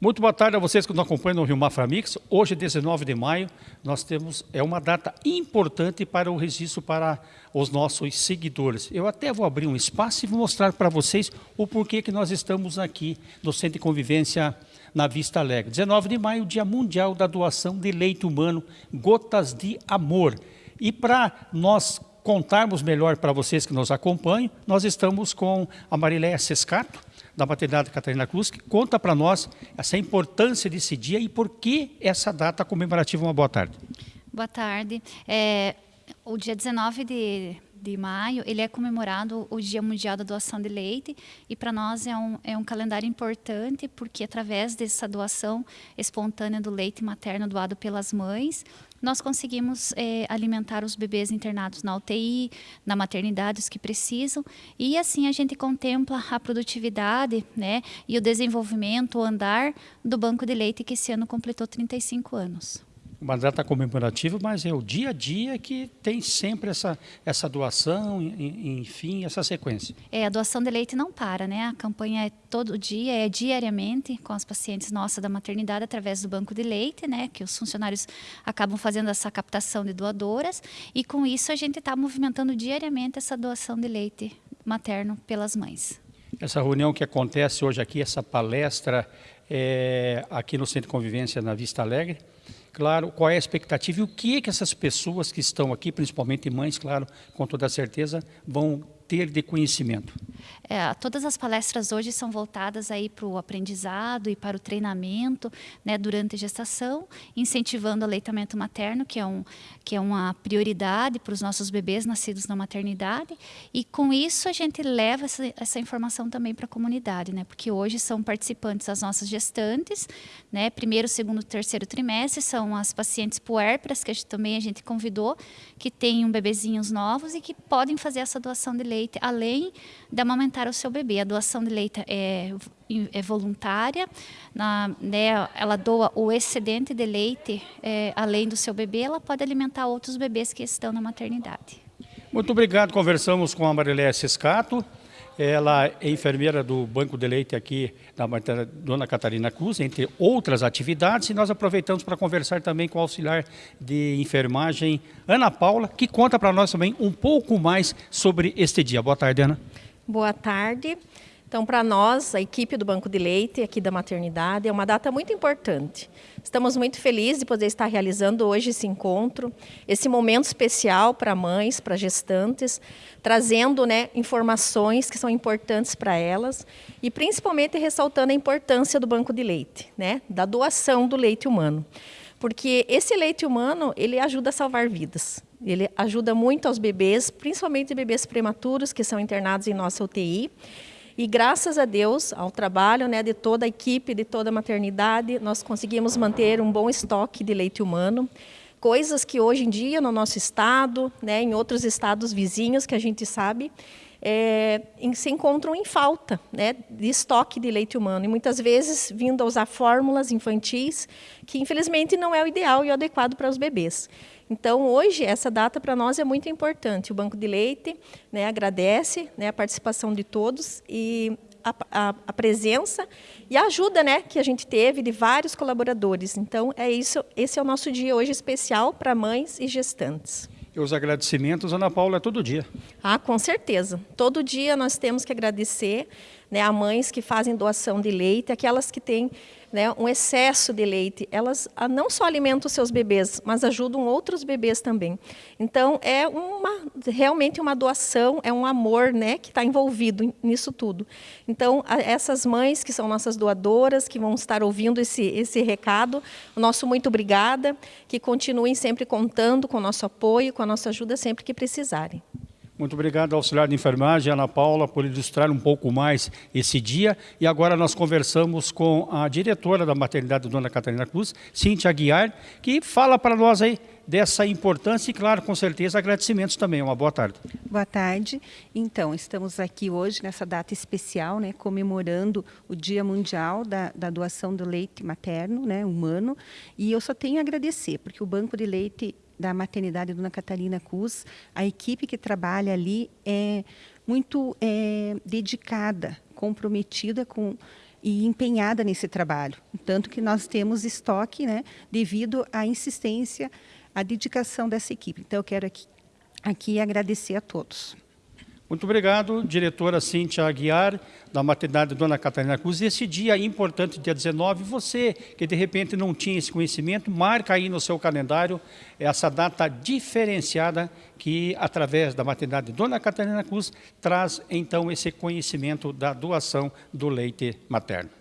Muito boa tarde a vocês que nos acompanham no Rio Mafra Mix. Hoje, 19 de maio, nós temos é uma data importante para o registro para os nossos seguidores. Eu até vou abrir um espaço e vou mostrar para vocês o porquê que nós estamos aqui no Centro de Convivência na Vista Alegre. 19 de maio, Dia Mundial da Doação de Leite Humano, Gotas de Amor. E para nós contarmos melhor para vocês que nos acompanham, nós estamos com a Mariléia Sescato, da maternidade Catarina Cruz, que conta para nós essa importância desse dia e por que essa data comemorativa. Uma boa tarde. Boa tarde. É, o dia 19 de, de maio, ele é comemorado o Dia Mundial da Doação de Leite e para nós é um, é um calendário importante porque através dessa doação espontânea do leite materno doado pelas mães, nós conseguimos é, alimentar os bebês internados na UTI, na maternidade, os que precisam, e assim a gente contempla a produtividade né, e o desenvolvimento, o andar do banco de leite que esse ano completou 35 anos uma data comemorativa, mas é o dia a dia que tem sempre essa, essa doação, enfim, essa sequência. É, a doação de leite não para, né? A campanha é todo dia, é diariamente com as pacientes nossas da maternidade através do banco de leite, né? Que os funcionários acabam fazendo essa captação de doadoras e com isso a gente está movimentando diariamente essa doação de leite materno pelas mães. Essa reunião que acontece hoje aqui, essa palestra é, aqui no Centro de Convivência na Vista Alegre, claro, qual é a expectativa e o que, é que essas pessoas que estão aqui, principalmente mães, claro, com toda certeza, vão ter de conhecimento? É, todas as palestras hoje são voltadas aí para o aprendizado e para o treinamento né, durante a gestação, incentivando o aleitamento materno, que é, um, que é uma prioridade para os nossos bebês nascidos na maternidade. E com isso a gente leva essa, essa informação também para a comunidade, né, porque hoje são participantes as nossas gestantes, né, primeiro, segundo, terceiro trimestre, são as pacientes puérperas, que a gente, também a gente convidou, que têm um bebezinhos novos e que podem fazer essa doação de leite leite, além de amamentar o seu bebê. A doação de leite é, é voluntária, na, né, ela doa o excedente de leite, é, além do seu bebê, ela pode alimentar outros bebês que estão na maternidade. Muito obrigado, conversamos com a Mariléia Ciscato, ela é enfermeira do Banco de Leite aqui da Dona Catarina Cruz, entre outras atividades, e nós aproveitamos para conversar também com o auxiliar de enfermagem, Ana Paula, que conta para nós também um pouco mais sobre este dia. Boa tarde, Ana. Boa tarde. Então, para nós, a equipe do Banco de Leite, aqui da maternidade, é uma data muito importante. Estamos muito felizes de poder estar realizando hoje esse encontro, esse momento especial para mães, para gestantes, trazendo né, informações que são importantes para elas e principalmente ressaltando a importância do Banco de Leite, né, da doação do leite humano. Porque esse leite humano, ele ajuda a salvar vidas. Ele ajuda muito aos bebês, principalmente bebês prematuros que são internados em nossa UTI, e graças a Deus, ao trabalho né, de toda a equipe, de toda a maternidade, nós conseguimos manter um bom estoque de leite humano. Coisas que hoje em dia no nosso estado, né, em outros estados vizinhos que a gente sabe, é, se encontram em falta né, de estoque de leite humano. E muitas vezes vindo a usar fórmulas infantis, que infelizmente não é o ideal e o adequado para os bebês. Então, hoje, essa data para nós é muito importante. O Banco de Leite né, agradece né, a participação de todos e a, a, a, presença e a ajuda né, que a gente teve de vários colaboradores. Então, é isso. esse é o nosso dia hoje especial para mães e gestantes. E os agradecimentos, Ana Paula, é todo dia. Ah, com certeza. Todo dia nós temos que agradecer né, a mães que fazem doação de leite, aquelas que têm né, um excesso de leite, elas ah, não só alimentam seus bebês, mas ajudam outros bebês também. Então, é uma, realmente uma doação, é um amor né, que está envolvido nisso tudo. Então, essas mães que são nossas doadoras, que vão estar ouvindo esse, esse recado, o nosso muito obrigada, que continuem sempre contando com o nosso apoio, com a nossa ajuda sempre que precisarem. Muito obrigado, auxiliar de enfermagem, Ana Paula, por ilustrar um pouco mais esse dia. E agora nós conversamos com a diretora da maternidade, Dona Catarina Cruz, Cíntia Aguiar, que fala para nós aí dessa importância e, claro, com certeza, agradecimentos também. Uma boa tarde. Boa tarde. Então, estamos aqui hoje nessa data especial, né, comemorando o Dia Mundial da, da Doação do Leite Materno, né, humano. E eu só tenho a agradecer, porque o Banco de Leite da maternidade Dona Catarina Cus, a equipe que trabalha ali é muito é, dedicada, comprometida com e empenhada nesse trabalho. Tanto que nós temos estoque né, devido à insistência, à dedicação dessa equipe. Então, eu quero aqui, aqui agradecer a todos. Muito obrigado, diretora Cíntia Aguiar, da maternidade Dona Catarina Cruz. Esse dia importante, dia 19, você que de repente não tinha esse conhecimento, marca aí no seu calendário essa data diferenciada que, através da maternidade Dona Catarina Cruz, traz então esse conhecimento da doação do leite materno.